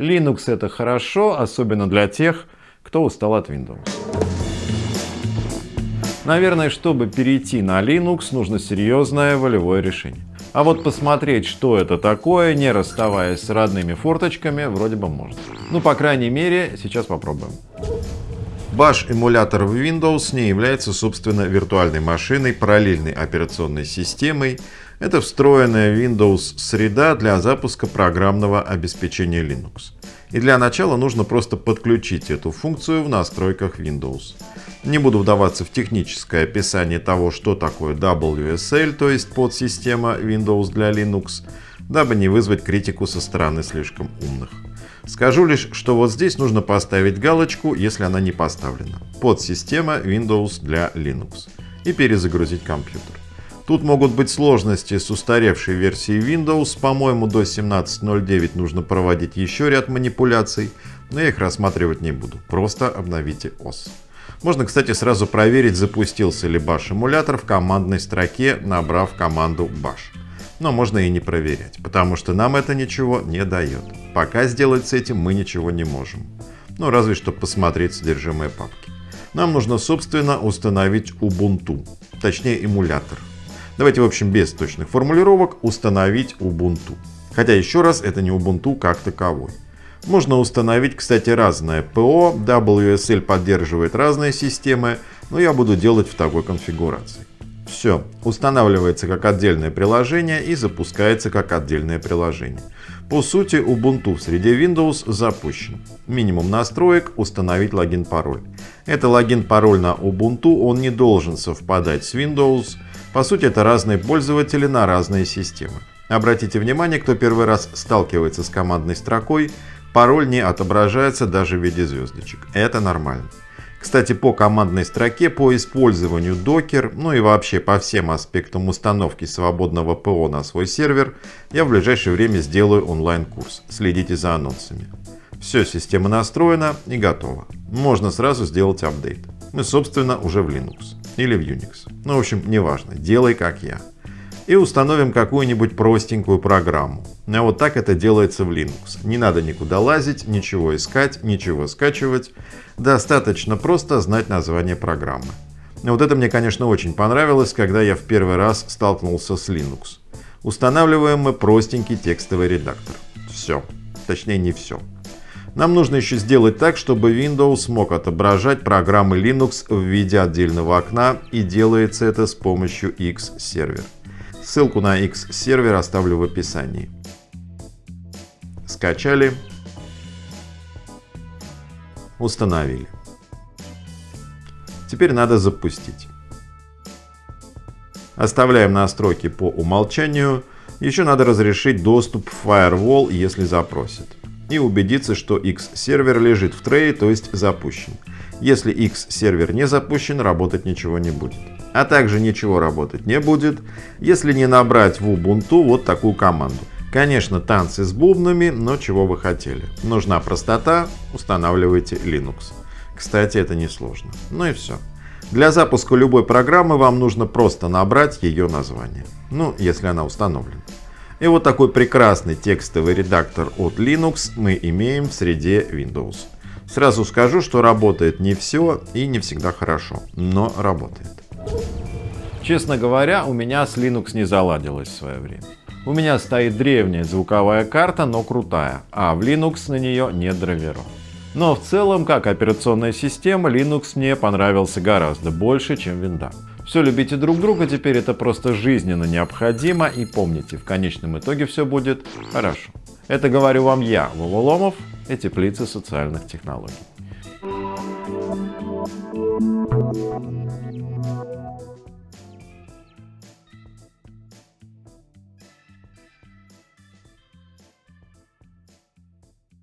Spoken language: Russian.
Linux это хорошо, особенно для тех, кто устал от Windows. Наверное, чтобы перейти на Linux, нужно серьезное волевое решение. А вот посмотреть, что это такое, не расставаясь с родными форточками, вроде бы можно. Ну, по крайней мере, сейчас попробуем. Bash эмулятор в Windows не является, собственно, виртуальной машиной, параллельной операционной системой. Это встроенная Windows среда для запуска программного обеспечения Linux. И для начала нужно просто подключить эту функцию в настройках Windows. Не буду вдаваться в техническое описание того, что такое WSL, то есть подсистема Windows для Linux, дабы не вызвать критику со стороны слишком умных. Скажу лишь, что вот здесь нужно поставить галочку, если она не поставлена. Подсистема Windows для Linux. И перезагрузить компьютер. Тут могут быть сложности с устаревшей версией Windows. По-моему, до 17.09 нужно проводить еще ряд манипуляций, но я их рассматривать не буду. Просто обновите ОС. Можно, кстати, сразу проверить, запустился ли Bash эмулятор в командной строке, набрав команду Bash. Но можно и не проверять, потому что нам это ничего не дает. Пока сделать с этим мы ничего не можем. Ну, разве что посмотреть содержимое папки. Нам нужно, собственно, установить Ubuntu, точнее эмулятор. Давайте, в общем, без точных формулировок установить Ubuntu. Хотя еще раз, это не Ubuntu как таковой. Можно установить, кстати, разное ПО, WSL поддерживает разные системы, но я буду делать в такой конфигурации. Все, устанавливается как отдельное приложение и запускается как отдельное приложение. По сути, Ubuntu в среде Windows запущен. Минимум настроек – установить логин-пароль. Это логин-пароль на Ubuntu, он не должен совпадать с Windows, по сути, это разные пользователи на разные системы. Обратите внимание, кто первый раз сталкивается с командной строкой, пароль не отображается даже в виде звездочек. Это нормально. Кстати, по командной строке, по использованию Docker, ну и вообще по всем аспектам установки свободного ПО на свой сервер, я в ближайшее время сделаю онлайн-курс. Следите за анонсами. Все, система настроена и готова. Можно сразу сделать апдейт. Мы, собственно, уже в Linux или в Unix. Ну, в общем, неважно, делай как я. И установим какую-нибудь простенькую программу. А вот так это делается в Linux. Не надо никуда лазить, ничего искать, ничего скачивать. Достаточно просто знать название программы. Вот это мне, конечно, очень понравилось, когда я в первый раз столкнулся с Linux. Устанавливаем мы простенький текстовый редактор. Все. Точнее, не все. Нам нужно еще сделать так, чтобы Windows мог отображать программы Linux в виде отдельного окна и делается это с помощью X-сервер. Ссылку на X-сервер оставлю в описании. Скачали. Установили. Теперь надо запустить. Оставляем настройки по умолчанию. Еще надо разрешить доступ в Firewall, если запросит и убедиться, что X-сервер лежит в трее, то есть запущен. Если X-сервер не запущен, работать ничего не будет. А также ничего работать не будет, если не набрать в Ubuntu вот такую команду. Конечно, танцы с бубнами, но чего вы хотели. Нужна простота, устанавливайте Linux. Кстати, это несложно. Ну и все. Для запуска любой программы вам нужно просто набрать ее название. Ну, если она установлена. И вот такой прекрасный текстовый редактор от Linux мы имеем в среде Windows. Сразу скажу, что работает не все и не всегда хорошо, но работает. Честно говоря, у меня с Linux не заладилось в свое время. У меня стоит древняя звуковая карта, но крутая, а в Linux на нее нет драйверов. Но в целом, как операционная система, Linux мне понравился гораздо больше, чем Windows. Все любите друг друга, теперь это просто жизненно необходимо. И помните, в конечном итоге все будет хорошо. Это говорю вам я, Вова Ломов и теплицы социальных технологий.